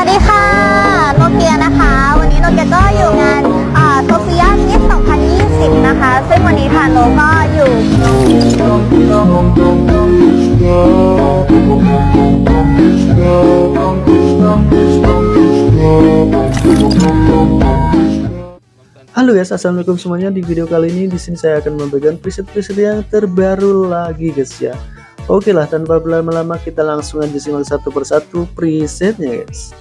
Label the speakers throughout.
Speaker 1: วัสดีค่ะ โนเกียนะคะ วันนี้โนเกียก็อยู่งานโซเฟียมิส2020 นะคะ ซึ่งวันนี้ทางโนก็อยู่
Speaker 2: Halo guys, assalamualaikum semuanya. Di video kali ini di sini saya akan membagikan preset-preset yang terbaru lagi guys ya. Oke lah, tanpa berlama-lama kita langsung aja simak satu persatu presetnya guys.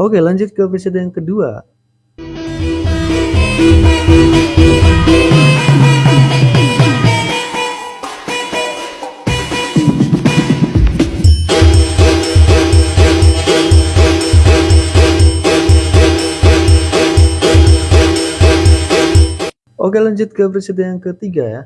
Speaker 2: Oke lanjut ke episode yang kedua. Oke lanjut ke episode yang ketiga ya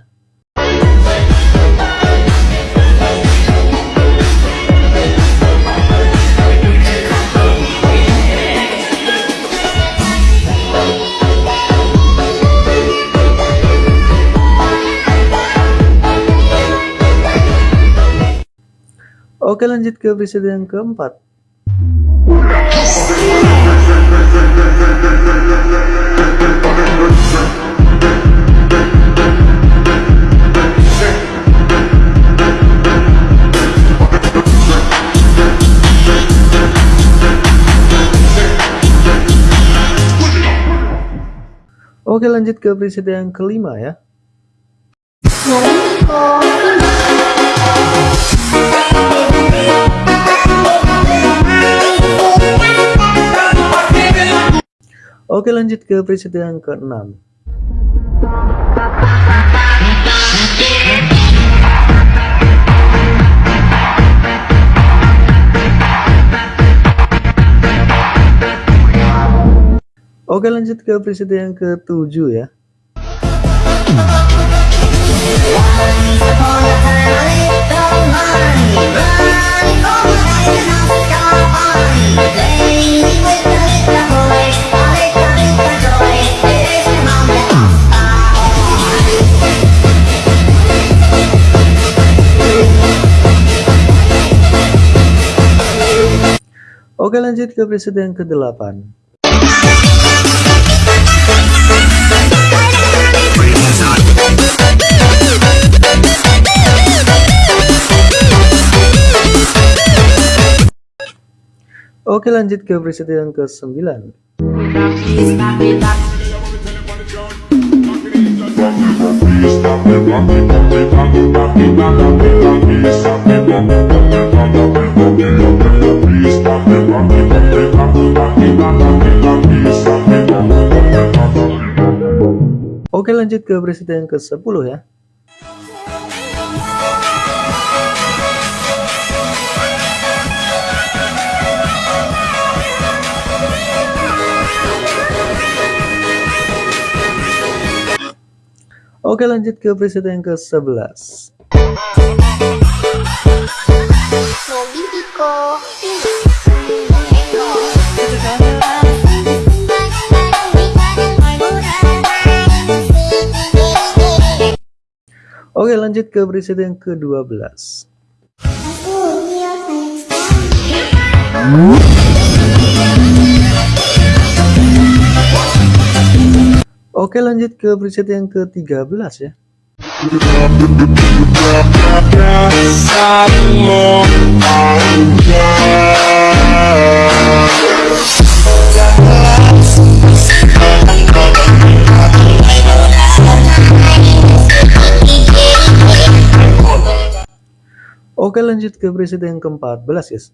Speaker 2: Oke lanjut ke episode yang keempat. Oke lanjut ke episode yang kelima ya Oke lanjut ke episode yang keenam. Oke lanjut ke episode yang ketujuh ya Oke lanjut ke episode yang ke-8 Oke lanjut ke episode yang ke-9 Oke lanjut ke yang ke-10 ya Oke lanjut ke episode yang ke-11 Oke lanjut ke episode yang ke-12 Oke lanjut ke preset yang ke-13 ya. Oke lanjut ke preset yang ke-14 guys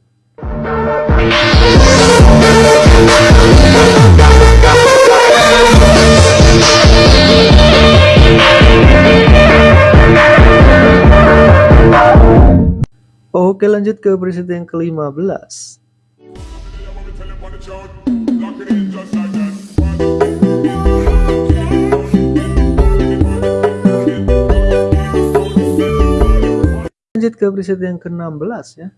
Speaker 2: Oke lanjut ke presiden yang ke-15
Speaker 3: Lanjut
Speaker 2: ke preset yang ke-16 ya.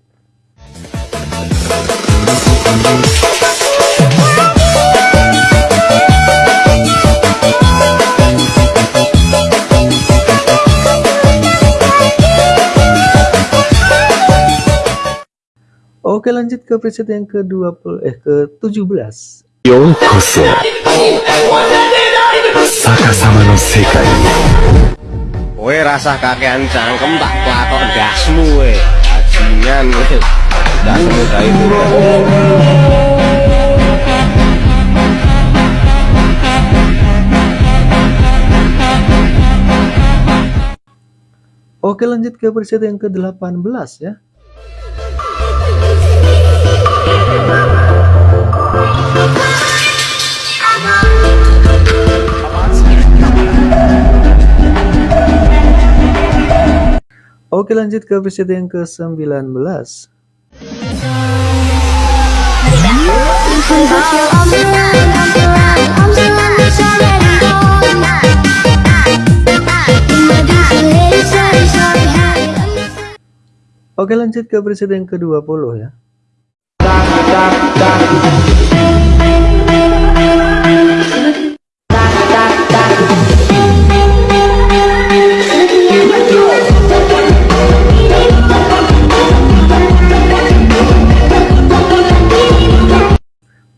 Speaker 2: Oke lanjut ke preset yang ke-20 eh ke-17.
Speaker 3: Yokoso. Sakasama no sekai ni.
Speaker 4: Kowe rasah kakean cangkem tak pelakon dasmu we. Bajingan we. Dasmu kae itu.
Speaker 2: Oke lanjut ke preset yang ke-18 ya. Oke lanjut ke preset yang ke-19. Oke lanjut ke preset yang ke-20 ya.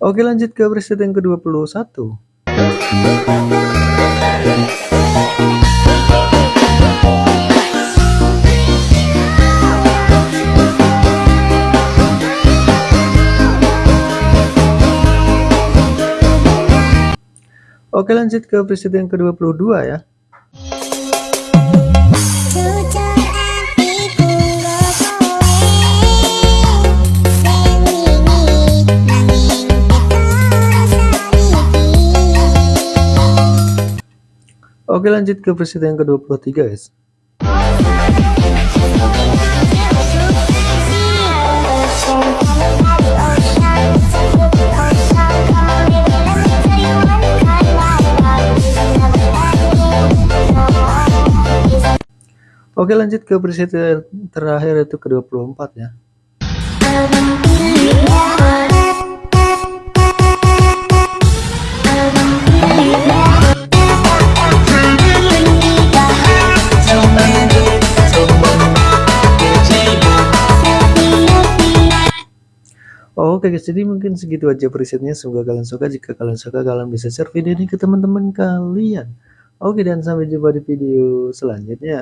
Speaker 2: Oke lanjut ke preset yang ke-21. Oke lanjut ke preset yang ke-22 ya. Oke lanjut ke preset yang ke-23 guys. Oke lanjut ke preset yang terakhir itu ke-24 ya. Oke guys, jadi mungkin segitu aja presetnya. Semoga kalian suka. Jika kalian suka, kalian bisa share video ini ke teman-teman kalian. Oke, dan sampai jumpa di video selanjutnya.